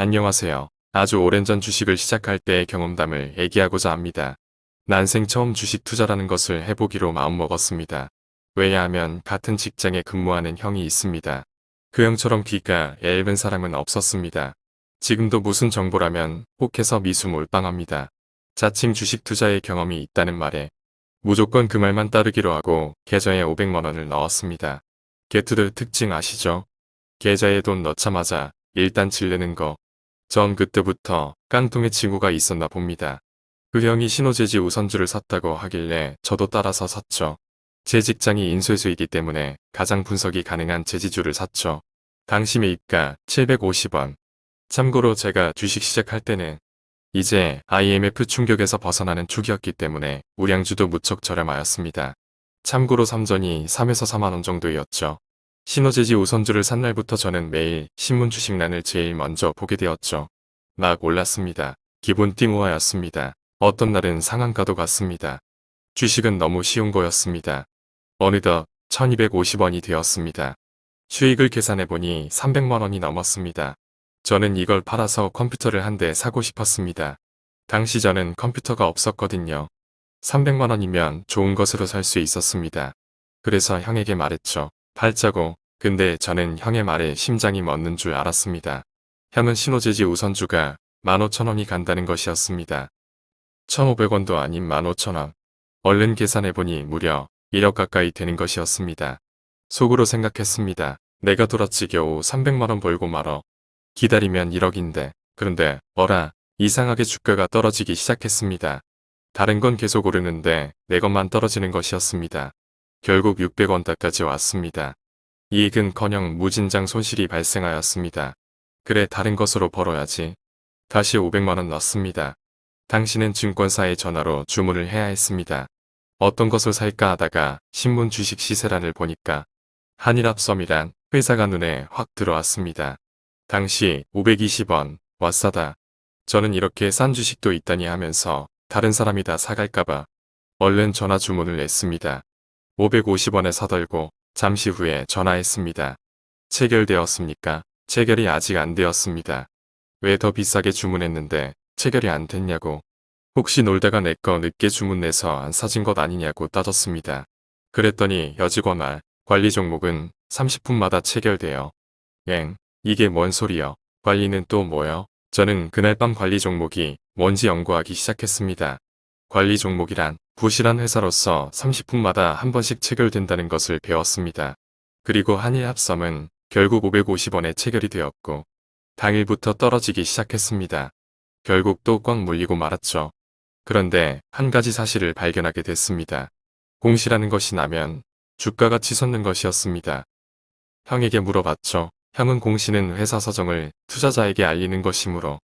안녕하세요. 아주 오랜 전 주식을 시작할 때의 경험담을 얘기하고자 합니다. 난생 처음 주식 투자라는 것을 해보기로 마음먹었습니다. 왜냐하면 같은 직장에 근무하는 형이 있습니다. 그 형처럼 귀가 얇은 사람은 없었습니다. 지금도 무슨 정보라면 혹해서 미수 몰빵합니다. 자칭 주식 투자의 경험이 있다는 말에 무조건 그 말만 따르기로 하고 계좌에 500만원을 넣었습니다. 게투드 특징 아시죠? 계좌에 돈 넣자마자 일단 질르는 거. 전 그때부터 깡통의 친구가 있었나 봅니다. 그 형이 신호재지 우선주를 샀다고 하길래 저도 따라서 샀죠. 제 직장이 인쇄소이기 때문에 가장 분석이 가능한 제지주를 샀죠. 당시 매입가 750원. 참고로 제가 주식 시작할 때는 이제 IMF 충격에서 벗어나는 축이었기 때문에 우량주도 무척 저렴하였습니다. 참고로 삼전이 3에서 4만원 정도였죠. 신호재지 우선주를 산 날부터 저는 매일 신문 주식란을 제일 먼저 보게 되었죠. 막 올랐습니다. 기본 띵호화였습니다. 어떤 날은 상한가도 갔습니다. 주식은 너무 쉬운 거였습니다. 어느덧 1250원이 되었습니다. 수익을 계산해보니 300만원이 넘었습니다. 저는 이걸 팔아서 컴퓨터를 한 대 사고 싶었습니다. 당시 저는 컴퓨터가 없었거든요. 300만원이면 좋은 것으로 살 수 있었습니다. 그래서 형에게 말했죠. 팔자고 근데 저는 형의 말에 심장이 멎는 줄 알았습니다. 형은 신호재지 우선주가 15,000원이 간다는 것이었습니다. 1,500원도 아닌 15,000원. 얼른 계산해보니 무려 1억 가까이 되는 것이었습니다. 속으로 생각했습니다. 내가 돌았지 겨우 300만원 벌고 말어. 기다리면 1억인데. 그런데 어라 이상하게 주가가 떨어지기 시작했습니다. 다른 건 계속 오르는데 내 것만 떨어지는 것이었습니다. 결국 600원대까지 왔습니다. 이익은커녕 무진장 손실이 발생하였습니다. 그래 다른 것으로 벌어야지. 다시 500만원 넣습니다. 당신은 증권사에 전화로 주문을 해야 했습니다. 어떤 것을 살까 하다가 신문 주식 시세란을 보니까 한일합섬이란 회사가 눈에 확 들어왔습니다. 당시 520원, 와 싸다. 저는 이렇게 싼 주식도 있다니 하면서 다른 사람이 다 사갈까봐 얼른 전화 주문을 냈습니다. 550원에 사들고 잠시 후에 전화했습니다. 체결되었습니까? 체결이 아직 안 되었습니다. 왜 더 비싸게 주문했는데 체결이 안 됐냐고. 혹시 놀다가 내 거 늦게 주문내서 안 사진 것 아니냐고 따졌습니다. 그랬더니 여직원 말 관리 종목은 30분마다 체결돼요. 엥 이게 뭔 소리여. 관리는 또 뭐요? 저는 그날 밤 관리 종목이 뭔지 연구하기 시작했습니다. 관리 종목이란 부실한 회사로서 30분마다 한 번씩 체결된다는 것을 배웠습니다. 그리고 한일 합섬은 결국 550원에 체결이 되었고 당일부터 떨어지기 시작했습니다. 결국 또 꽉 물리고 말았죠. 그런데 한 가지 사실을 발견하게 됐습니다. 공시라는 것이 나면 주가가 치솟는 것이었습니다. 형에게 물어봤죠. 형은 공시는 회사 서정을 투자자에게 알리는 것이므로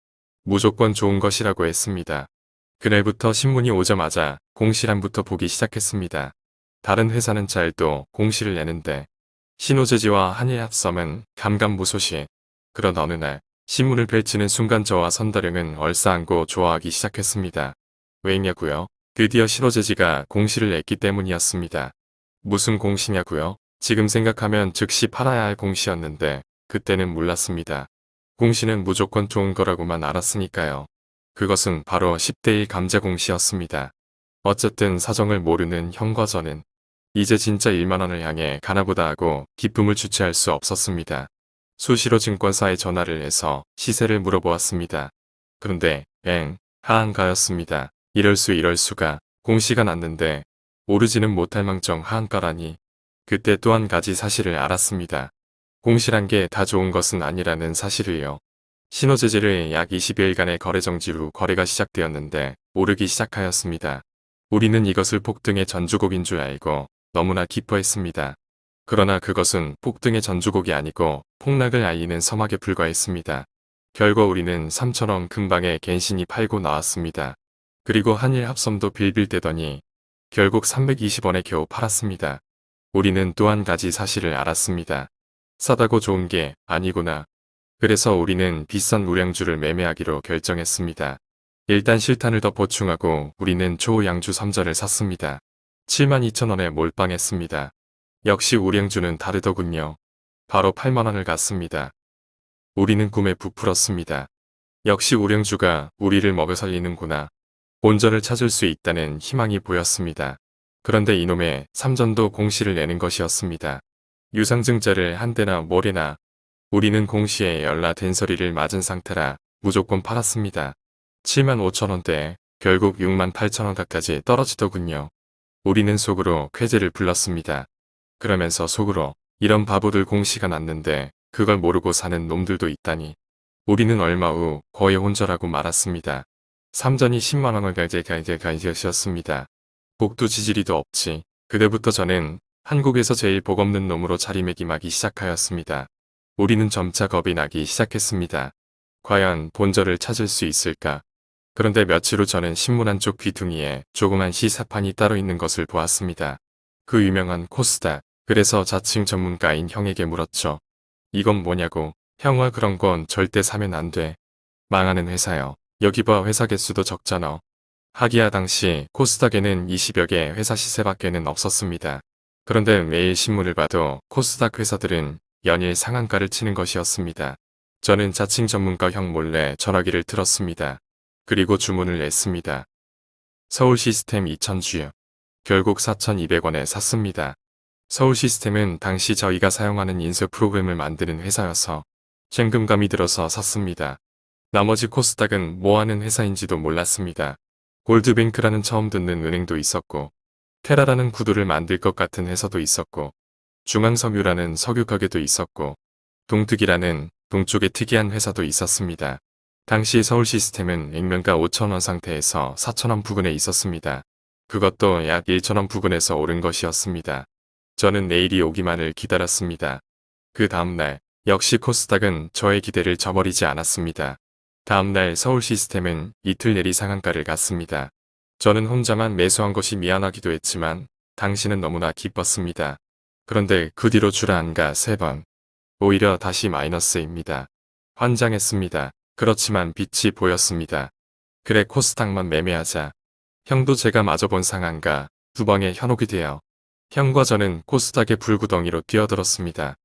무조건 좋은 것이라고 했습니다. 그날부터 신문이 오자마자 공시란부터 보기 시작했습니다. 다른 회사는 잘도 공시를 내는데 신호재지와 한일합섬은 감감무소시. 그런 어느 날 신문을 펼치는 순간 저와 선다령은 얼싸안고 좋아하기 시작했습니다. 왜냐고요? 드디어 신호재지가 공시를 냈기 때문이었습니다. 무슨 공시냐고요? 지금 생각하면 즉시 팔아야 할 공시였는데 그때는 몰랐습니다. 공시는 무조건 좋은 거라고만 알았으니까요. 그것은 바로 10대1 감자공시였습니다. 어쨌든 사정을 모르는 형과 저는 이제 진짜 1만원을 향해 가나보다 하고 기쁨을 주체할 수 없었습니다. 수시로 증권사에 전화를 해서 시세를 물어보았습니다. 그런데 엥 하한가였습니다. 이럴 수 이럴 수가 공시가 났는데 오르지는 못할 망정 하한가라니 그때 또 한 가지 사실을 알았습니다. 공시란 게 다 좋은 것은 아니라는 사실을요. 신호재질을 약 20여일간의 거래 정지 후 거래가 시작되었는데 오르기 시작하였습니다. 우리는 이것을 폭등의 전주곡인 줄 알고 너무나 기뻐했습니다. 그러나 그것은 폭등의 전주곡이 아니고 폭락을 알리는 서막에 불과했습니다. 결과 우리는 3천원 금방에 갠신이 팔고 나왔습니다. 그리고 한일 합섬도 빌빌대더니 결국 320원에 겨우 팔았습니다. 우리는 또 한 가지 사실을 알았습니다. 싸다고 좋은 게 아니구나. 그래서 우리는 비싼 우량주를 매매하기로 결정했습니다. 일단 실탄을 더 보충하고 우리는 초양주 3전을 샀습니다. 72,000원에 몰빵했습니다. 역시 우량주는 다르더군요. 바로 8만원을 갔습니다. 우리는 꿈에 부풀었습니다. 역시 우량주가 우리를 먹여 살리는구나. 본전을 찾을 수 있다는 희망이 보였습니다. 그런데 이놈의 삼전도 공시를 내는 것이었습니다. 유상증자를 한 대나 모래나 우리는 공시에 열나 된 소리를 맞은 상태라 무조건 팔았습니다. 7만 5천원대 결국 6만 8천원 가까지 떨어지더군요. 우리는 속으로 쾌재를 불렀습니다. 그러면서 속으로 이런 바보들 공시가 났는데 그걸 모르고 사는 놈들도 있다니. 우리는 얼마 후 거의 혼절하고 말았습니다. 삼전이 10만원을 가이제가이제가이제였습니다. 복도 지지리도 없지. 그때부터 저는 한국에서 제일 복 없는 놈으로 자리매김하기 시작하였습니다. 우리는 점차 겁이 나기 시작했습니다. 과연 본절을 찾을 수 있을까? 그런데 며칠 후 저는 신문 한쪽 귀퉁이에 조그만 시사판이 따로 있는 것을 보았습니다. 그 유명한 코스닥. 그래서 자칭 전문가인 형에게 물었죠. 이건 뭐냐고. 형아 그런 건 절대 사면 안 돼. 망하는 회사요. 여기 봐 회사 개수도 적잖아. 하기야 당시 코스닥에는 20여 개 회사 시세밖에는 없었습니다. 그런데 매일 신문을 봐도 코스닥 회사들은 연일 상한가를 치는 것이었습니다. 저는 자칭 전문가 형 몰래 전화기를 틀었습니다. 그리고 주문을 냈습니다. 서울 시스템 2000주요. 결국 4,200원에 샀습니다. 서울 시스템은 당시 저희가 사용하는 인쇄 프로그램을 만드는 회사여서 현금감이 들어서 샀습니다. 나머지 코스닥은 뭐하는 회사인지도 몰랐습니다. 골드뱅크라는 처음 듣는 은행도 있었고 테라라는 구두를 만들 것 같은 회사도 있었고 중앙석유라는 석유 가게도 있었고 동특이라는 동쪽의 특이한 회사도 있었습니다. 당시 서울 시스템은 액면가 5천원 상태에서 4천원 부근에 있었습니다. 그것도 약 1천원 부근에서 오른 것이었습니다. 저는 내일이 오기만을 기다렸습니다. 그 다음날 역시 코스닥은 저의 기대를 저버리지 않았습니다. 다음날 서울 시스템은 이틀 내리 상한가를 갔습니다. 저는 혼자만 매수한 것이 미안하기도 했지만 당신은 너무나 기뻤습니다. 그런데 그 뒤로 주라안가 세 번. 오히려 다시 마이너스입니다. 환장했습니다. 그렇지만 빛이 보였습니다. 그래 코스닥만 매매하자. 형도 제가 마저 본 상한가 두 방에 현혹이 되어 형과 저는 코스닥의 불구덩이로 뛰어들었습니다.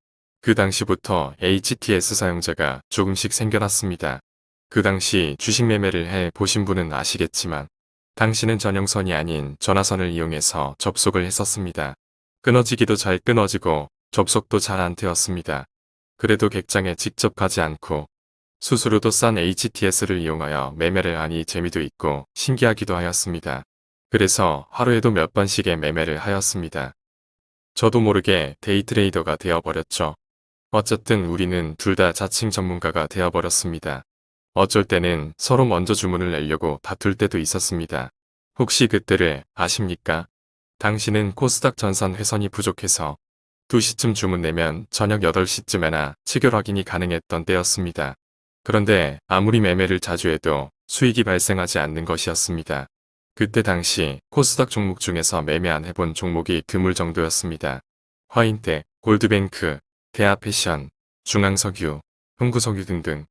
그 당시부터 HTS 사용자가 조금씩 생겨났습니다. 그 당시 주식 매매를 해 보신 분은 아시겠지만 당시는 전용선이 아닌 전화선을 이용해서 접속을 했었습니다. 끊어지기도 잘 끊어지고 접속도 잘 안 되었습니다. 그래도 객장에 직접 가지 않고 수수료도 싼 HTS를 이용하여 매매를 하니 재미도 있고 신기하기도 하였습니다. 그래서 하루에도 몇 번씩의 매매를 하였습니다. 저도 모르게 데이트레이더가 되어버렸죠. 어쨌든 우리는 둘 다 자칭 전문가가 되어버렸습니다. 어쩔 때는 서로 먼저 주문을 내려고 다툴 때도 있었습니다. 혹시 그때를 아십니까? 당신은 코스닥 전산 회선이 부족해서 2시쯤 주문 내면 저녁 8시쯤에나 체결 확인이 가능했던 때였습니다. 그런데 아무리 매매를 자주 해도 수익이 발생하지 않는 것이었습니다. 그때 당시 코스닥 종목 중에서 매매 안 해본 종목이 드물 정도였습니다. 화인대, 골드뱅크, 대하패션, 중앙석유, 흥구석유 등등.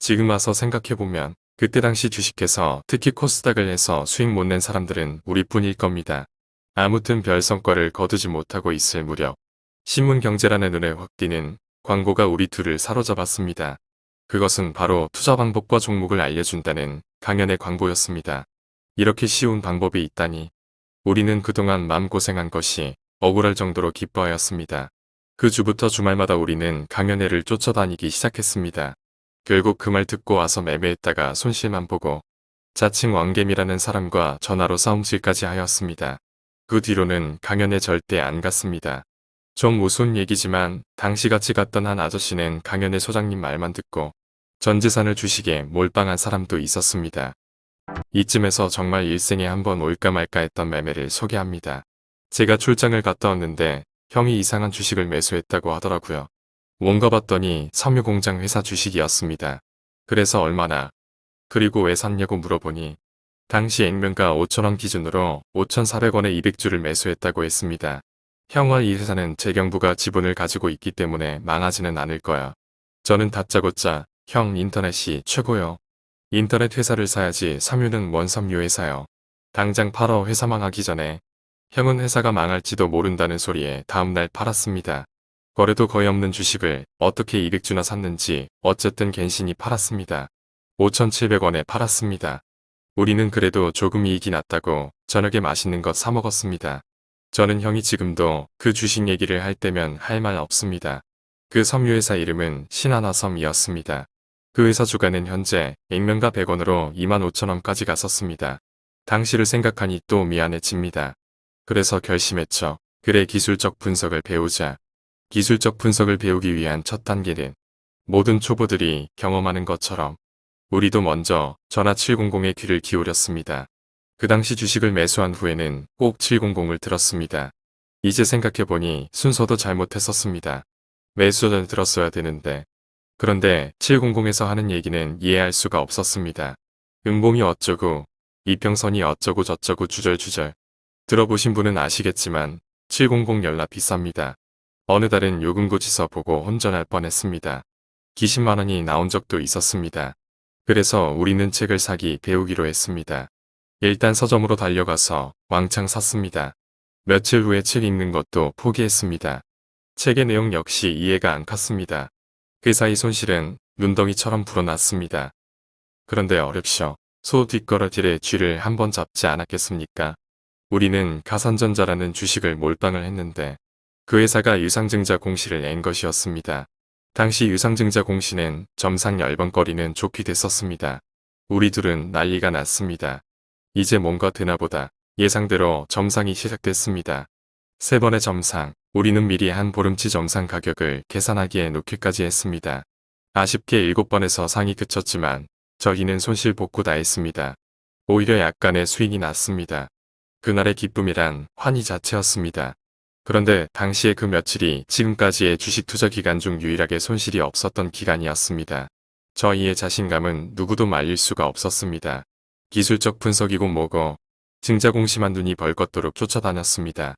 지금 와서 생각해보면 그때 당시 주식해서 특히 코스닥을 해서 수익 못 낸 사람들은 우리뿐일 겁니다. 아무튼 별 성과를 거두지 못하고 있을 무렵 신문경제라는 눈에 확 띄는 광고가 우리 둘을 사로잡았습니다. 그것은 바로 투자 방법과 종목을 알려준다는 강연의 광고였습니다. 이렇게 쉬운 방법이 있다니 우리는 그동안 마음고생한 것이 억울할 정도로 기뻐하였습니다. 그 주부터 주말마다 우리는 강연회를 쫓아다니기 시작했습니다. 결국 그 말 듣고 와서 매매했다가 손실만 보고 자칭 왕겜이라는 사람과 전화로 싸움질까지 하였습니다. 그 뒤로는 강연에 절대 안 갔습니다. 좀 우스운 얘기지만 당시 같이 갔던 한 아저씨는 강연의 소장님 말만 듣고 전 재산을 주식에 몰빵한 사람도 있었습니다. 이쯤에서 정말 일생에 한 번 올까 말까 했던 매매를 소개합니다. 제가 출장을 갔다 왔는데 형이 이상한 주식을 매수했다고 하더라고요. 뭔가 봤더니 섬유공장 회사 주식이었습니다. 그래서 얼마나 그리고 왜 샀냐고 물어보니 당시 액면가 5천원 기준으로 5,400원에 200주를 매수했다고 했습니다. 형과 이 회사는 재경부가 지분을 가지고 있기 때문에 망하지는 않을 거야. 저는 다짜고짜 형 인터넷이 최고요. 인터넷 회사를 사야지 섬유는 뭔 섬유 회사요. 당장 팔어 회사 망하기 전에 형은 회사가 망할지도 모른다는 소리에 다음날 팔았습니다. 거래도 거의 없는 주식을 어떻게 200주나 샀는지 어쨌든 갠신히 팔았습니다. 5,700원에 팔았습니다. 우리는 그래도 조금 이익이 났다고 저녁에 맛있는 것 사 먹었습니다. 저는 형이 지금도 그 주식 얘기를 할 때면 할 말 없습니다. 그 섬유회사 이름은 신하나섬이었습니다. 그 회사 주가는 현재 액면가 100원으로 25,000원까지 갔었습니다. 당시를 생각하니 또 미안해집니다. 그래서 결심했죠. 그래 기술적 분석을 배우자. 기술적 분석을 배우기 위한 첫 단계는 모든 초보들이 경험하는 것처럼 우리도 먼저 전화 700에 귀를 기울였습니다. 그 당시 주식을 매수한 후에는 꼭 700을 들었습니다. 이제 생각해보니 순서도 잘못했었습니다. 매수 전 들었어야 되는데 그런데 700에서 하는 얘기는 이해할 수가 없었습니다. 음봉이 어쩌고 이평선이 어쩌고 저쩌고 주절주절 들어보신 분은 아시겠지만 700 연락 비쌉니다. 어느 달은 요금고지서 보고 혼전할 뻔했습니다. 기십만원이 나온 적도 있었습니다. 그래서 우리는 책을 사기 배우기로 했습니다. 일단 서점으로 달려가서 왕창 샀습니다. 며칠 후에 책 읽는 것도 포기했습니다. 책의 내용 역시 이해가 안 갔습니다. 그 사이 손실은 눈덩이처럼 불어났습니다. 그런데 어렵쇼. 소 뒷걸어질의 쥐를 한번 잡지 않았겠습니까? 우리는 가산전자라는 주식을 몰빵을 했는데 그 회사가 유상증자 공시를 낸 것이었습니다. 당시 유상증자 공시는 점상 열번거리는 좋게 됐었습니다. 우리 둘은 난리가 났습니다. 이제 뭔가 되나보다 예상대로 점상이 시작됐습니다. 세 번의 점상, 우리는 미리 한 보름치 점상 가격을 계산하기에 놓기까지 했습니다. 아쉽게 일곱 번에서 상이 그쳤지만 저희는 손실 복구 다 했습니다. 오히려 약간의 수익이 났습니다. 그날의 기쁨이란 환희 자체였습니다. 그런데 당시에 그 며칠이 지금까지의 주식 투자 기간 중 유일하게 손실이 없었던 기간이었습니다. 저희의 자신감은 누구도 말릴 수가 없었습니다. 기술적 분석이고 뭐고 증자 공시만 눈이 벌겋도록 쫓아다녔습니다.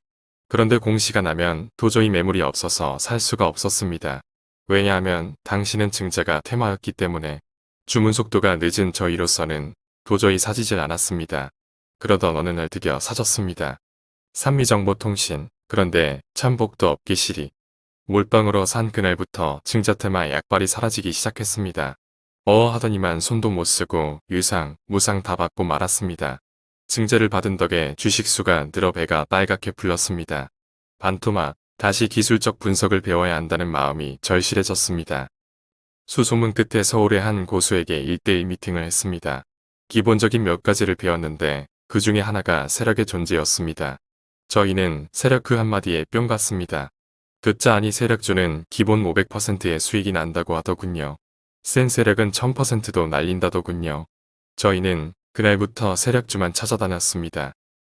그런데 공시가 나면 도저히 매물이 없어서 살 수가 없었습니다. 왜냐하면 당신은 증자가 테마였기 때문에 주문 속도가 늦은 저희로서는 도저히 사지질 않았습니다. 그러던 어느 날 드디어 사졌습니다. 산미정보통신 그런데 참복도 없기 시리 몰빵으로 산 그날부터 증자테마 약발이 사라지기 시작했습니다. 어 하더니만 손도 못 쓰고 유상, 무상 다 받고 말았습니다. 증자를 받은 덕에 주식수가 늘어 배가 빨갛게 불렀습니다. 반토막, 다시 기술적 분석을 배워야 한다는 마음이 절실해졌습니다. 수소문 끝에 서울의 한 고수에게 1대1 미팅을 했습니다. 기본적인 몇 가지를 배웠는데 그 중에 하나가 세력의 존재였습니다. 저희는 세력 그 한마디에 뿅 갔습니다. 듣자 아니 세력주는 기본 500%의 수익이 난다고 하더군요. 센 세력은 1000%도 날린다더군요. 저희는 그날부터 세력주만 찾아다녔습니다.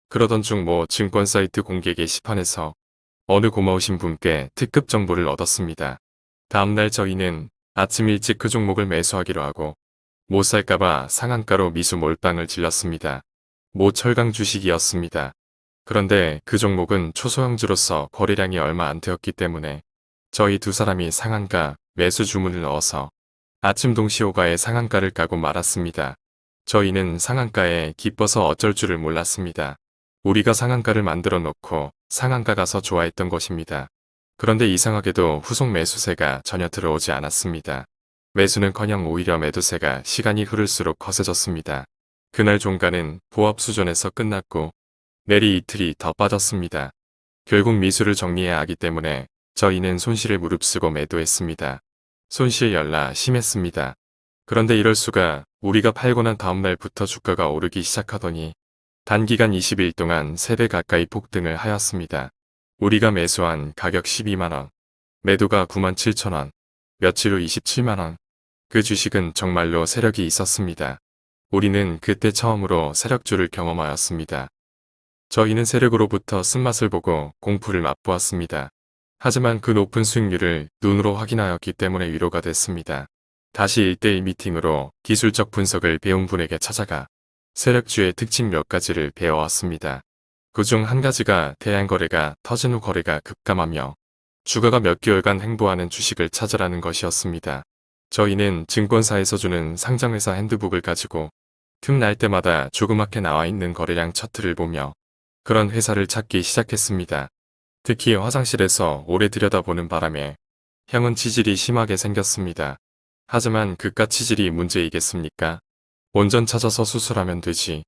그러던 중 뭐 증권 사이트 공개 게시판에서 어느 고마우신 분께 특급 정보를 얻었습니다. 다음날 저희는 아침 일찍 그 종목을 매수하기로 하고 못 살까봐 상한가로 미수 몰빵을 질렀습니다. 모 철강 주식이었습니다. 그런데 그 종목은 초소형주로서 거래량이 얼마 안 되었기 때문에 저희 두 사람이 상한가 매수 주문을 넣어서 아침 동시호가의 상한가를 까고 말았습니다. 저희는 상한가에 기뻐서 어쩔 줄을 몰랐습니다. 우리가 상한가를 만들어 놓고 상한가 가서 좋아했던 것입니다. 그런데 이상하게도 후속 매수세가 전혀 들어오지 않았습니다. 매수는커녕 오히려 매도세가 시간이 흐를수록 거세졌습니다. 그날 종가는 보합 수준에서 끝났고 내리 이틀이 더 빠졌습니다. 결국 미수를 정리해야 하기 때문에 저희는 손실을 무릅쓰고 매도했습니다. 손실 열라 심했습니다. 그런데 이럴 수가 우리가 팔고 난 다음날부터 주가가 오르기 시작하더니 단기간 20일 동안 3배 가까이 폭등을 하였습니다. 우리가 매수한 가격 12만원, 매도가 9만 7천원, 며칠 후 27만원. 그 주식은 정말로 세력이 있었습니다. 우리는 그때 처음으로 세력주를 경험하였습니다. 저희는 세력으로부터 쓴맛을 보고 공포를 맛보았습니다. 하지만 그 높은 수익률을 눈으로 확인하였기 때문에 위로가 됐습니다. 다시 1대1 미팅으로 기술적 분석을 배운 분에게 찾아가 세력주의 특징 몇 가지를 배워왔습니다. 그 중 한 가지가 대양거래가 터진 후 거래가 급감하며 주가가 몇 개월간 행보하는 주식을 찾으라는 것이었습니다. 저희는 증권사에서 주는 상장회사 핸드북을 가지고 틈날 때마다 조그맣게 나와 있는 거래량 차트를 보며 그런 회사를 찾기 시작했습니다. 특히 화장실에서 오래 들여다보는 바람에 형은 치질이 심하게 생겼습니다. 하지만 그깟 치질이 문제이겠습니까? 원전 찾아서 수술하면 되지.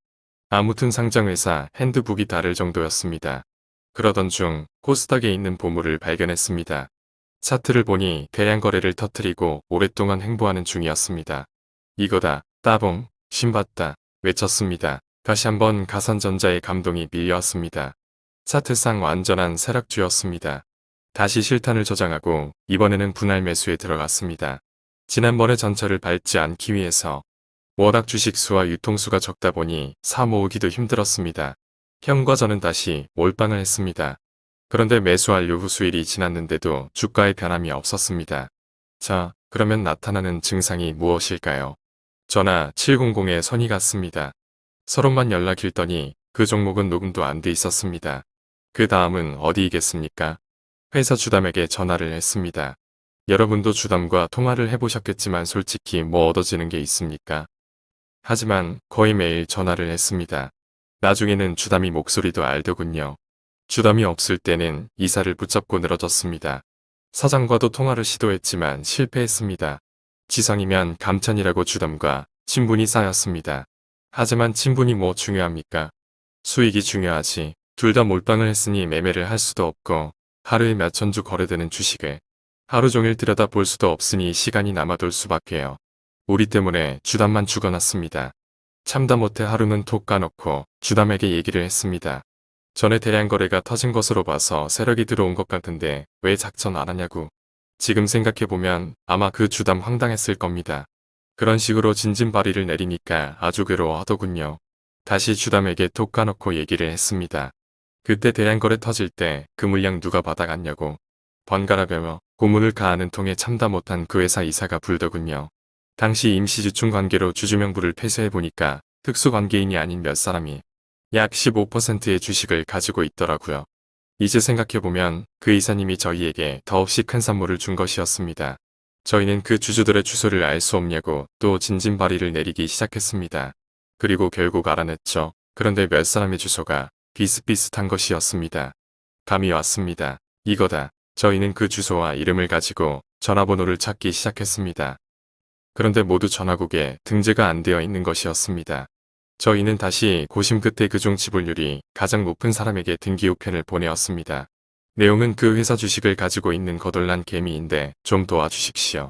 아무튼 상장회사 핸드북이 다를 정도였습니다. 그러던 중 코스닥에 있는 보물을 발견했습니다. 차트를 보니 대량 거래를 터트리고 오랫동안 횡보하는 중이었습니다. 이거다, 따봉, 신봤다, 외쳤습니다. 다시 한번 가산전자의 감동이 밀려왔습니다. 차트상 완전한 세락주였습니다. 다시 실탄을 저장하고 이번에는 분할 매수에 들어갔습니다. 지난번에 전철을 밟지 않기 위해서 워낙 주식수와 유통수가 적다 보니 사 모으기도 힘들었습니다. 형과 저는 다시 몰빵을 했습니다. 그런데 매수 완료 후 수일이 지났는데도 주가의 변함이 없었습니다. 자, 그러면 나타나는 증상이 무엇일까요? 전화 700에 선이 갔습니다. 서로만 연락일더니 그 종목은 녹음도 안 돼 있었습니다. 그 다음은 어디이겠습니까? 회사 주담에게 전화를 했습니다. 여러분도 주담과 통화를 해보셨겠지만 솔직히 뭐 얻어지는 게 있습니까? 하지만 거의 매일 전화를 했습니다. 나중에는 주담이 목소리도 알더군요. 주담이 없을 때는 이사를 붙잡고 늘어졌습니다. 사장과도 통화를 시도했지만 실패했습니다. 지성이면 감찬이라고 주담과 친분이 쌓였습니다. 하지만 친분이 뭐 중요합니까? 수익이 중요하지. 둘 다 몰빵을 했으니 매매를 할 수도 없고 하루에 몇천 주 거래되는 주식을 하루 종일 들여다 볼 수도 없으니 시간이 남아돌 수밖에요. 우리 때문에 주담만 죽어났습니다. 참다 못해 하루는 톡 까놓고 주담에게 얘기를 했습니다. 전에 대량 거래가 터진 것으로 봐서 세력이 들어온 것 같은데 왜 작전 안 하냐고. 지금 생각해보면 아마 그 주담 황당했을 겁니다. 그런 식으로 진진바리를 내리니까 아주 괴로워하더군요. 다시 주담에게 톡 까놓고 얘기를 했습니다. 그때 대량거래 터질 때 그 물량 누가 받아갔냐고 번갈아가며 고문을 가하는 통에 참다 못한 그 회사 이사가 불더군요. 당시 임시주충 관계로 주주명부를 폐쇄해보니까 특수관계인이 아닌 몇 사람이 약 15%의 주식을 가지고 있더라고요. 이제 생각해보면 그 이사님이 저희에게 더없이 큰 선물을 준 것이었습니다. 저희는 그 주주들의 주소를 알 수 없냐고 또 진진바리를 내리기 시작했습니다. 그리고 결국 알아냈죠. 그런데 몇 사람의 주소가 비슷비슷한 것이었습니다. 감이 왔습니다. 이거다. 저희는 그 주소와 이름을 가지고 전화번호를 찾기 시작했습니다. 그런데 모두 전화국에 등재가 안 되어 있는 것이었습니다. 저희는 다시 고심 끝에 그중 지불률이 가장 높은 사람에게 등기 우편을 보내었습니다. 내용은 그 회사 주식을 가지고 있는 거덜난 개미인데 좀 도와주십시오.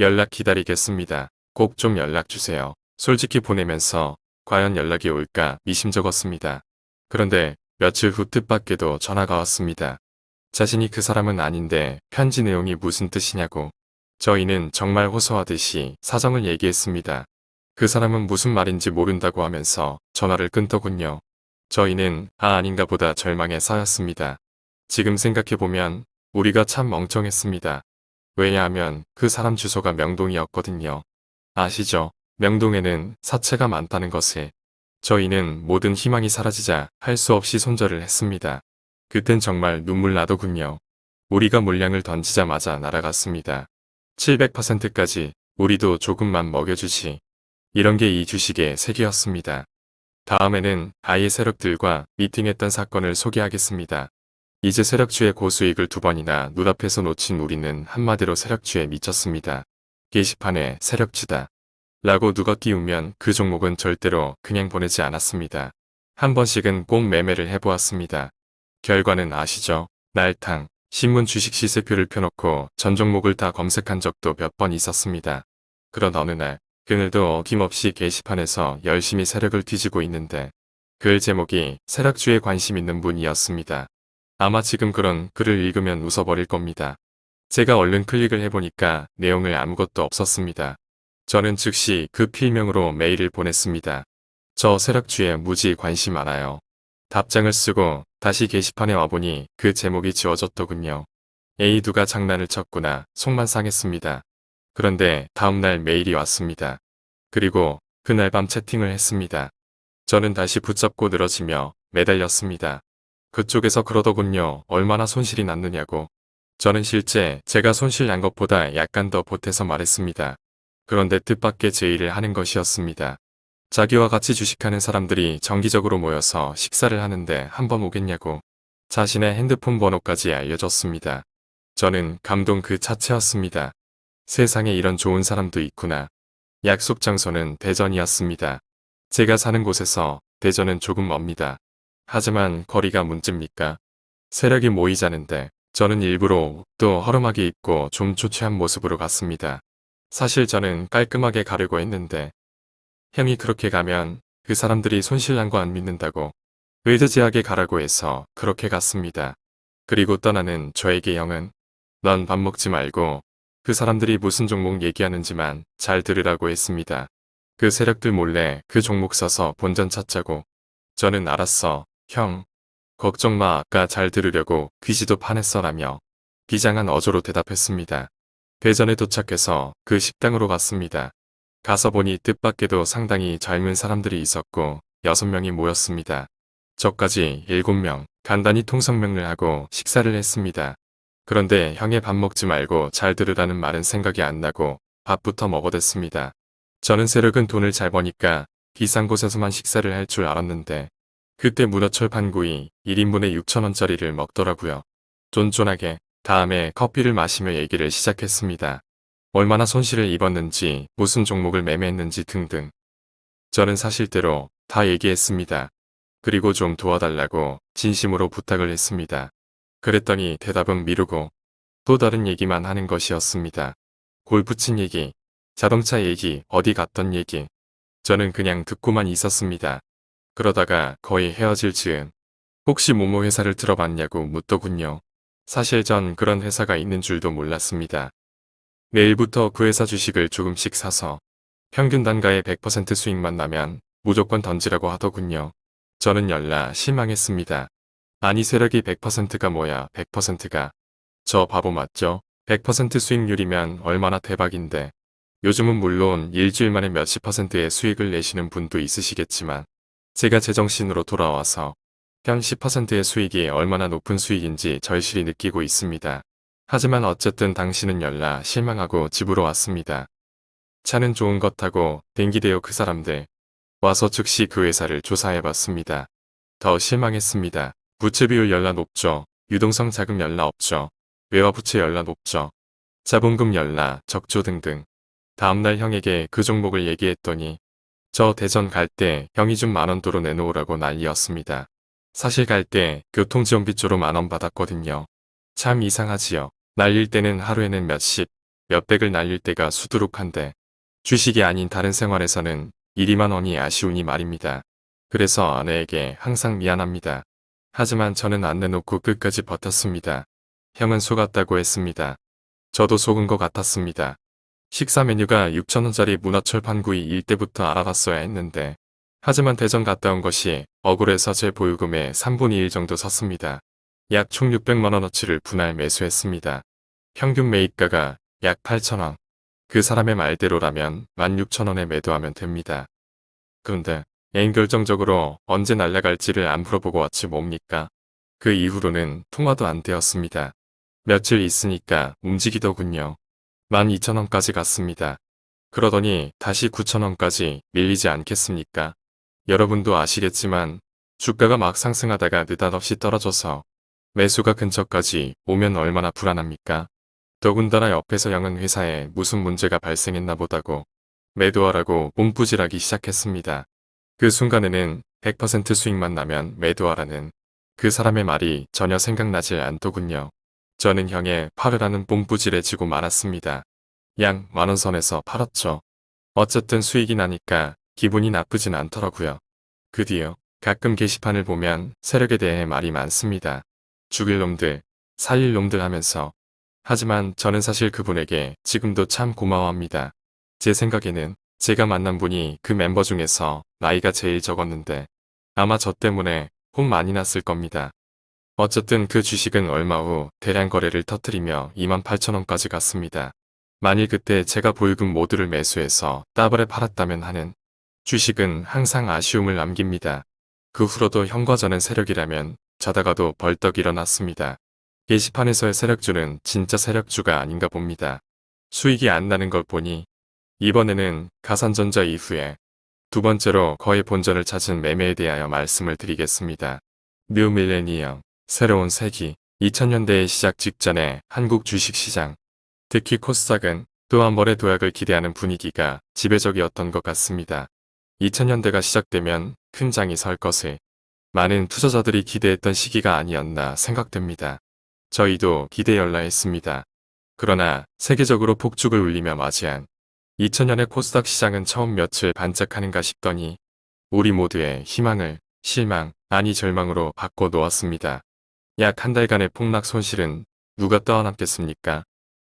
연락 기다리겠습니다. 꼭 좀 연락주세요. 솔직히 보내면서 과연 연락이 올까 미심쩍었습니다. 그런데 며칠 후 뜻밖에도 전화가 왔습니다. 자신이 그 사람은 아닌데 편지 내용이 무슨 뜻이냐고. 저희는 정말 호소하듯이 사정을 얘기했습니다. 그 사람은 무슨 말인지 모른다고 하면서 전화를 끊더군요. 저희는 아 아닌가 보다 절망에 쌓였습니다. 지금 생각해보면 우리가 참 멍청했습니다. 왜냐하면 그 사람 주소가 명동이었거든요. 아시죠? 명동에는 사채가 많다는 것을. 저희는 모든 희망이 사라지자 할 수 없이 손절을 했습니다. 그땐 정말 눈물 나더군요. 우리가 물량을 던지자마자 날아갔습니다. 700%까지 우리도 조금만 먹여주지. 이런 게 이 주식의 세계였습니다. 다음에는 아예 세력들과 미팅했던 사건을 소개하겠습니다. 이제 세력주의 고수익을 두 번이나 눈앞에서 놓친 우리는 한마디로 세력주에 미쳤습니다. 게시판에 세력주다. 라고 누가 띄우면 그 종목은 절대로 그냥 보내지 않았습니다. 한 번씩은 꼭 매매를 해보았습니다. 결과는 아시죠? 날탕, 신문 주식 시세표를 펴놓고 전 종목을 다 검색한 적도 몇 번 있었습니다. 그런 어느 날, 그늘도 어김없이 게시판에서 열심히 세력을 뒤지고 있는데 글 제목이 세력주에 관심 있는 분이었습니다. 아마 지금 그런 글을 읽으면 웃어버릴 겁니다. 제가 얼른 클릭을 해보니까 내용을 아무것도 없었습니다. 저는 즉시 그 필명으로 메일을 보냈습니다. 저 세력주에 무지 관심 많아요. 답장을 쓰고 다시 게시판에 와보니 그 제목이 지워졌더군요. 에이 누가 장난을 쳤구나 속만 상했습니다. 그런데 다음날 메일이 왔습니다. 그리고 그날 밤 채팅을 했습니다. 저는 다시 붙잡고 늘어지며 매달렸습니다. 그쪽에서 그러더군요. 얼마나 손실이 났느냐고. 저는 실제 제가 손실 난 것보다 약간 더 보태서 말했습니다. 그런데 뜻밖의 제의를 하는 것이었습니다. 자기와 같이 주식하는 사람들이 정기적으로 모여서 식사를 하는데 한번 오겠냐고 자신의 핸드폰 번호까지 알려줬습니다. 저는 감동 그 자체였습니다. 세상에 이런 좋은 사람도 있구나. 약속 장소는 대전이었습니다. 제가 사는 곳에서 대전은 조금 멉니다. 하지만 거리가 문제입니까? 세력이 모이자는데 저는 일부러 또 허름하게 입고 좀 초췌한 모습으로 갔습니다. 사실 저는 깔끔하게 가려고 했는데 형이 그렇게 가면 그 사람들이 손실난 거 안 믿는다고 의드지하게 가라고 해서 그렇게 갔습니다. 그리고 떠나는 저에게 형은 넌 밥 먹지 말고 그 사람들이 무슨 종목 얘기하는지만 잘 들으라고 했습니다. 그 세력들 몰래 그 종목 써서 본전 찾자고. 저는 알았어, 형. 걱정 마, 아까 잘 들으려고 귀지도 파냈어 라며 비장한 어조로 대답했습니다. 대전에 도착해서 그 식당으로 갔습니다. 가서 보니 뜻밖에도 상당히 젊은 사람들이 있었고 6명이 모였습니다. 저까지 7명 간단히 통성명을 하고 식사를 했습니다. 그런데 형의 밥 먹지 말고 잘 들으라는 말은 생각이 안 나고 밥부터 먹어댔습니다. 저는 세력은 돈을 잘 버니까 비싼 곳에서만 식사를 할 줄 알았는데 그때 문어철 판구이 1인분에 6천원짜리를 먹더라고요. 쫀쫀하게 다음에 커피를 마시며 얘기를 시작했습니다. 얼마나 손실을 입었는지 무슨 종목을 매매했는지 등등. 저는 사실대로 다 얘기했습니다. 그리고 좀 도와달라고 진심으로 부탁을 했습니다. 그랬더니 대답은 미루고 또 다른 얘기만 하는 것이었습니다. 골프 친 얘기, 자동차 얘기, 어디 갔던 얘기. 저는 그냥 듣고만 있었습니다. 그러다가 거의 헤어질 즈음 혹시 모모 회사를 들어봤냐고 묻더군요. 사실 전 그런 회사가 있는 줄도 몰랐습니다. 내일부터 그 회사 주식을 조금씩 사서 평균 단가의 100% 수익만 나면 무조건 던지라고 하더군요. 저는 열나 실망했습니다. 아니 세력이 100%가 뭐야 100%가. 저 바보 맞죠? 100% 수익률이면 얼마나 대박인데. 요즘은 물론 일주일 만에 몇십 퍼센트의 수익을 내시는 분도 있으시겠지만 제가 제정신으로 돌아와서 현 10%의 수익이 얼마나 높은 수익인지 절실히 느끼고 있습니다. 하지만 어쨌든 당신은 열나 실망하고 집으로 왔습니다. 차는 좋은 것 타고 댕기대요 그 사람들. 와서 즉시 그 회사를 조사해봤습니다. 더 실망했습니다. 부채 비율 열나 높죠. 유동성 자금 열나 없죠. 외화 부채 열나 높죠. 자본금 열나 적조 등등. 다음날 형에게 그 종목을 얘기했더니 저 대전 갈 때 형이 좀 만원 도로 내놓으라고 난리였습니다. 사실 갈 때 교통지원비 쪽으로 만원 받았거든요. 참 이상하지요. 날릴 때는 하루에는 몇십, 몇백을 날릴 때가 수두룩한데 주식이 아닌 다른 생활에서는 1, 2만 원이 아쉬우니 말입니다. 그래서 아내에게 항상 미안합니다. 하지만 저는 안 내놓고 끝까지 버텼습니다. 형은 속았다고 했습니다. 저도 속은 것 같았습니다. 식사 메뉴가 6천원짜리 문어철 판구이 일 때부터 알아봤어야 했는데 하지만 대전 갔다 온 것이 억울해서 제 보유금의 3분의 1 정도 섰습니다. 약 총 600만원어치를 분할 매수했습니다. 평균 매입가가 약 8천원. 그 사람의 말대로라면 16,000원에 매도하면 됩니다. 그런데 애인 결정적으로 언제 날아갈지를 안 물어보고 왔지 뭡니까? 그 이후로는 통화도 안 되었습니다. 며칠 있으니까 움직이더군요. 12,000원까지 갔습니다. 그러더니 다시 9,000원까지 밀리지 않겠습니까? 여러분도 아시겠지만 주가가 막 상승하다가 느닷없이 떨어져서 매수가 근처까지 오면 얼마나 불안합니까? 더군다나 옆에서 영은 회사에 무슨 문제가 발생했나 보다고 매도하라고 몸부질하기 시작했습니다. 그 순간에는 100% 수익만 나면 매도하라는 그 사람의 말이 전혀 생각나지 않더군요. 저는 형의 팔으라는 뽐뿌질해지고 말았습니다. 양 만원 선에서 팔았죠. 어쨌든 수익이 나니까 기분이 나쁘진 않더라고요. 그 뒤요. 가끔 게시판을 보면 세력에 대해 말이 많습니다. 죽일 놈들, 살릴 놈들 하면서 하지만 저는 사실 그분에게 지금도 참 고마워합니다. 제 생각에는 제가 만난 분이 그 멤버 중에서 나이가 제일 적었는데 아마 저 때문에 혼 많이 났을 겁니다. 어쨌든 그 주식은 얼마 후 대량 거래를 터뜨리며 28,000원까지 갔습니다. 만일 그때 제가 보유금 모두를 매수해서 따블에 팔았다면 하는 주식은 항상 아쉬움을 남깁니다. 그 후로도 형과 저는 세력이라면 자다가도 벌떡 일어났습니다. 게시판에서의 세력주는 진짜 세력주가 아닌가 봅니다. 수익이 안 나는 걸 보니 이번에는 가산전자 이후에 두 번째로 거의 본전을 찾은 매매에 대하여 말씀을 드리겠습니다. New Millennium, 새로운 세기, 2000년대의 시작 직전에 한국 주식시장, 특히 코스닥은 또 한 번의 도약을 기대하는 분위기가 지배적이었던 것 같습니다. 2000년대가 시작되면 큰 장이 설 것을 많은 투자자들이 기대했던 시기가 아니었나 생각됩니다. 저희도 기대 열라했습니다. 그러나 세계적으로 폭죽을 울리며 맞이한 2000년의 코스닥 시장은 처음 며칠 반짝하는가 싶더니 우리 모두의 희망을 실망 아니 절망으로 바꿔 놓았습니다. 약 한 달간의 폭락 손실은 누가 떠안았겠습니까?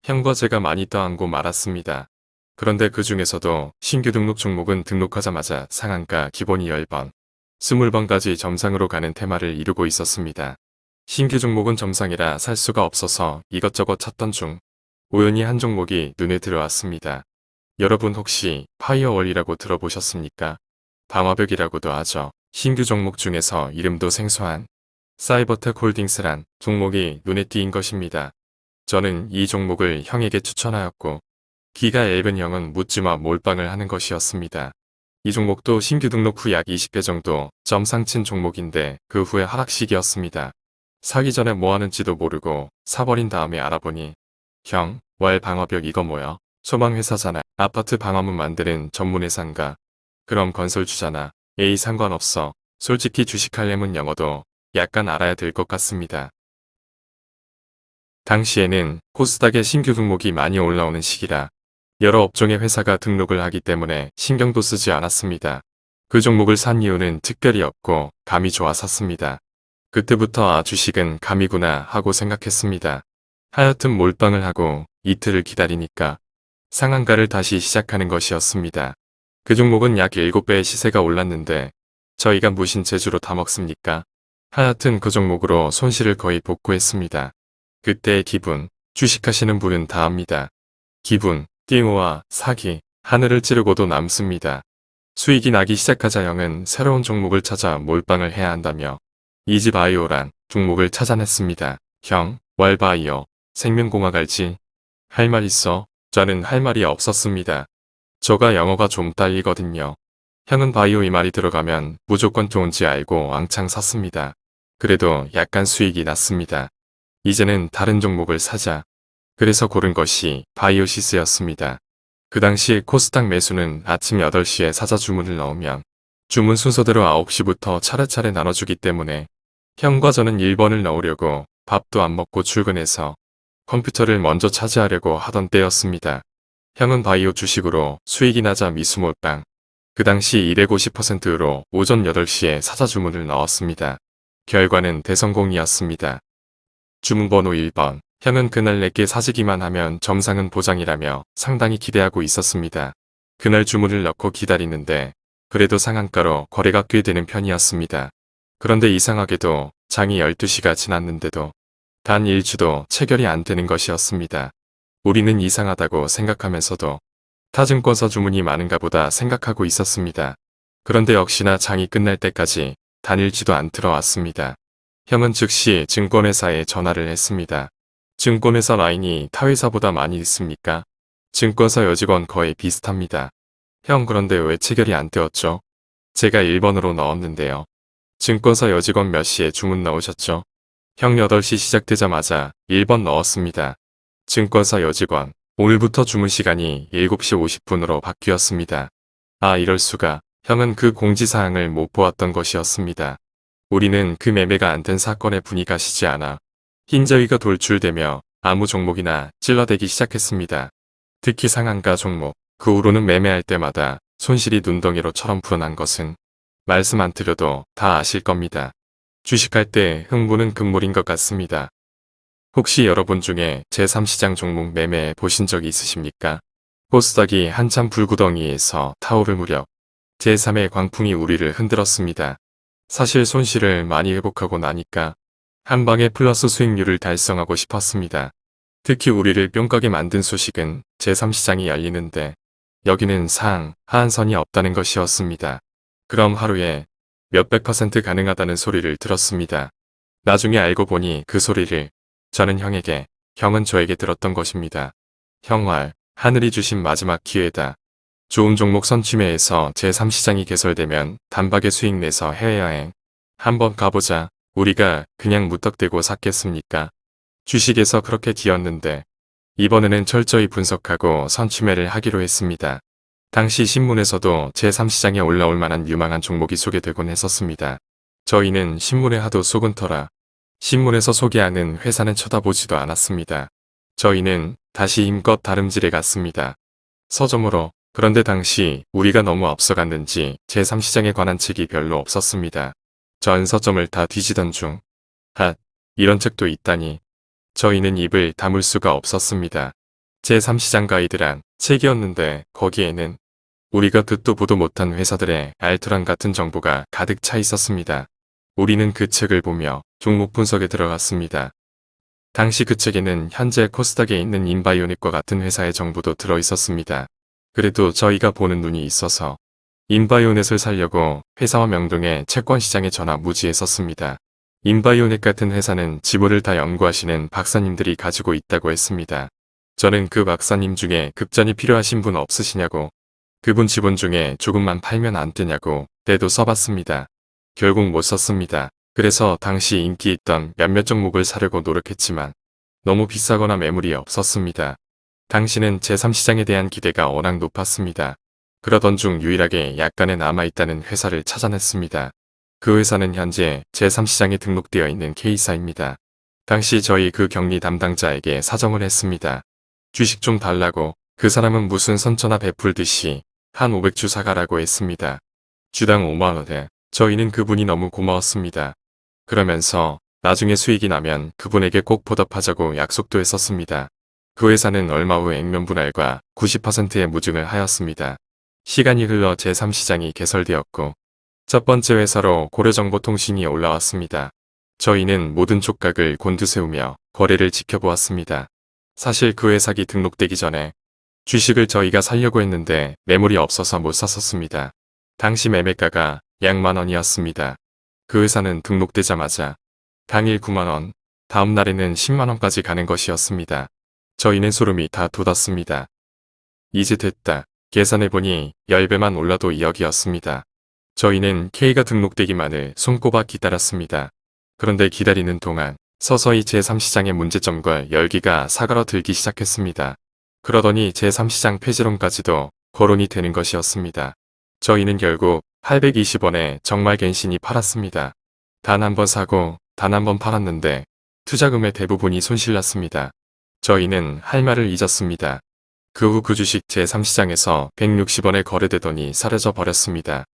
형과 제가 많이 떠안고 말았습니다. 그런데 그 중에서도 신규 등록 종목은 등록하자마자 상한가 기본이 10번, 20번까지 점상으로 가는 테마를 이루고 있었습니다. 신규 종목은 점상이라 살 수가 없어서 이것저것 찾던 중 우연히 한 종목이 눈에 들어왔습니다. 여러분 혹시 firewall이라고 들어보셨습니까? 방화벽이라고도 하죠. 신규 종목 중에서 이름도 생소한 사이버텍 홀딩스란 종목이 눈에 띄인 것입니다. 저는 이 종목을 형에게 추천하였고 기가 얇은 형은 묻지마 몰빵을 하는 것이었습니다. 이 종목도 신규 등록 후 약 20배 정도 점상친 종목인데 그 후에 하락식이었습니다. 사기 전에 뭐 하는지도 모르고 사버린 다음에 알아보니 형, 월 방화벽 이거 뭐야? 소방회사잖아. 아파트 방화문 만드는 전문회사인가? 그럼 건설주잖아. 에이 상관없어. 솔직히 주식하려면 영어도 약간 알아야 될 것 같습니다. 당시에는 코스닥에 신규 등록이 많이 올라오는 시기라 여러 업종의 회사가 등록을 하기 때문에 신경도 쓰지 않았습니다. 그 종목을 산 이유는 특별히 없고 감이 좋아 샀습니다. 그때부터 아 주식은 감이구나 하고 생각했습니다. 하여튼 몰빵을 하고 이틀을 기다리니까 상한가를 다시 시작하는 것이었습니다. 그 종목은 약 7배의 시세가 올랐는데 저희가 무신 재주로 다 먹습니까? 하여튼 그 종목으로 손실을 거의 복구했습니다. 그때의 기분, 주식하시는 분은 다 압니다. 기분, 띵호와 사기, 하늘을 찌르고도 남습니다. 수익이 나기 시작하자 형은 새로운 종목을 찾아 몰빵을 해야 한다며 이지바이오란 종목을 찾아냈습니다. 형, 월바이오, 생명공학 알지? 할 말 있어? 저는 할 말이 없었습니다. 저가 영어가 좀 딸리거든요. 형은 바이오 이 말이 들어가면 무조건 좋은지 알고 왕창 샀습니다. 그래도 약간 수익이 났습니다. 이제는 다른 종목을 사자. 그래서 고른 것이 바이오시스였습니다. 그 당시 코스닥 매수는 아침 8시에 사자 주문을 넣으면 주문 순서대로 9시부터 차례차례 나눠주기 때문에 형과 저는 1번을 넣으려고 밥도 안 먹고 출근해서 컴퓨터를 먼저 차지하려고 하던 때였습니다. 형은 바이오 주식으로 수익이 나자 미수몰빵. 그 당시 250%로 오전 8시에 사자 주문을 넣었습니다. 결과는 대성공이었습니다. 주문번호 1번. 형은 그날 내게 사지기만 하면 점상은 보장이라며 상당히 기대하고 있었습니다. 그날 주문을 넣고 기다리는데 그래도 상한가로 거래가 꽤 되는 편이었습니다. 그런데 이상하게도 장이 12시가 지났는데도 단 1주도 체결이 안 되는 것이었습니다. 우리는 이상하다고 생각하면서도 타증권서 주문이 많은가 보다 생각하고 있었습니다. 그런데 역시나 장이 끝날 때까지 단일지도 안 들어왔습니다. 형은 즉시 증권회사에 전화를 했습니다. 증권회사 라인이 타회사보다 많이 있습니까? 증권사 여직원 거의 비슷합니다. 형 그런데 왜 체결이 안 되었죠? 제가 1번으로 넣었는데요. 증권사 여직원 몇 시에 주문 나오셨죠? 형 8시 시작되자마자 1번 넣었습니다. 증권사 여직원 오늘부터 주문 시간이 7시 50분으로 바뀌었습니다. 아 이럴 수가 형은 그 공지사항을 못 보았던 것이었습니다. 우리는 그 매매가 안 된 사건의 분이 가시지 않아 흰저위가 돌출되며 아무 종목이나 찔러대기 시작했습니다. 특히 상한가 종목, 그 후로는 매매할 때마다 손실이 눈덩이로처럼 불어난 것은 말씀 안 드려도 다 아실 겁니다. 주식할 때 흥분은 금물인 것 같습니다. 혹시 여러분 중에 제3시장 종목 매매 보신 적이 있으십니까? 코스닥이 한참 불구덩이에서 타오를 무렵 제3의 광풍이 우리를 흔들었습니다. 사실 손실을 많이 회복하고 나니까 한방에 플러스 수익률을 달성하고 싶었습니다. 특히 우리를 뿅가게 만든 소식은 제3시장이 열리는데 여기는 상, 하한선이 없다는 것이었습니다. 그럼 하루에 몇백 퍼센트 가능하다는 소리를 들었습니다. 나중에 알고 보니 그 소리를 저는 형에게, 형은 저에게 들었던 것입니다. 형활, 하늘이 주신 마지막 기회다. 좋은 종목 선취매에서 제3시장이 개설되면 단박에 수익 내서 해외여행 한번 가보자. 우리가 그냥 무턱대고 샀겠습니까? 주식에서 그렇게 기었는데 이번에는 철저히 분석하고 선취매를 하기로 했습니다. 당시 신문에서도 제3시장에 올라올 만한 유망한 종목이 소개되곤 했었습니다. 저희는 신문에 하도 속은 터라 신문에서 소개하는 회사는 쳐다보지도 않았습니다. 저희는 다시 힘껏 다름질에 갔습니다. 서점으로 그런데 당시 우리가 너무 앞서갔는지 제3시장에 관한 책이 별로 없었습니다. 전 서점을 다 뒤지던 중 핫, 이런 책도 있다니 저희는 입을 다물 수가 없었습니다. 제3시장 가이드란 책이었는데 거기에는 우리가 듣도 보도 못한 회사들의 알토란 같은 정보가 가득 차 있었습니다. 우리는 그 책을 보며 종목 분석에 들어갔습니다. 당시 그 책에는 현재 코스닥에 있는 인바이오닉과 같은 회사의 정보도 들어 있었습니다. 그래도 저희가 보는 눈이 있어서 인바이오넷을 살려고 회사와 명동의 채권 시장에 전화 무지했었습니다. 인바이오넷 같은 회사는 지분을 다 연구하시는 박사님들이 가지고 있다고 했습니다. 저는 그 박사님 중에 급전이 필요하신 분 없으시냐고 그분 지분 중에 조금만 팔면 안 되냐고 때도 써봤습니다. 결국 못 썼습니다. 그래서 당시 인기 있던 몇몇 종목을 사려고 노력했지만 너무 비싸거나 매물이 없었습니다. 당시는 제3시장에 대한 기대가 워낙 높았습니다. 그러던 중 유일하게 약간의 남아있다는 회사를 찾아냈습니다. 그 회사는 현재 제3시장에 등록되어 있는 K사입니다. 당시 저희 그 격리 담당자에게 사정을 했습니다. 주식 좀 달라고 그 사람은 무슨 선처나 베풀듯이 한 500주 사가라고 했습니다. 주당 5만원에 저희는 그분이 너무 고마웠습니다. 그러면서 나중에 수익이 나면 그분에게 꼭 보답하자고 약속도 했었습니다. 그 회사는 얼마 후 액면 분할과 90%의 무증을 하였습니다. 시간이 흘러 제3시장이 개설되었고 첫 번째 회사로 고려정보통신이 올라왔습니다. 저희는 모든 촉각을 곤두세우며 거래를 지켜보았습니다. 사실 그 회사기 등록되기 전에 주식을 저희가 살려고 했는데 매물이 없어서 못 샀었습니다. 당시 매매가가 약 만원이었습니다. 그 회사는 등록되자마자 당일 9만원, 다음 날에는 10만원까지 가는 것이었습니다. 저희는 소름이 다 돋았습니다. 이제 됐다. 계산해보니 10배만 올라도 2억이었습니다. 저희는 K가 등록되기만을 손꼽아 기다렸습니다. 그런데 기다리는 동안 서서히 제3시장의 문제점과 열기가 사가러 들기 시작했습니다. 그러더니 제3시장 폐지론까지도 거론이 되는 것이었습니다. 저희는 결국 820원에 정말 갠신이 팔았습니다. 단 한 번 사고 단 한 번 팔았는데 투자금의 대부분이 손실났습니다. 저희는 할 말을 잊었습니다. 그 후 그 주식 제3시장에서 160원에 거래되더니 사라져 버렸습니다.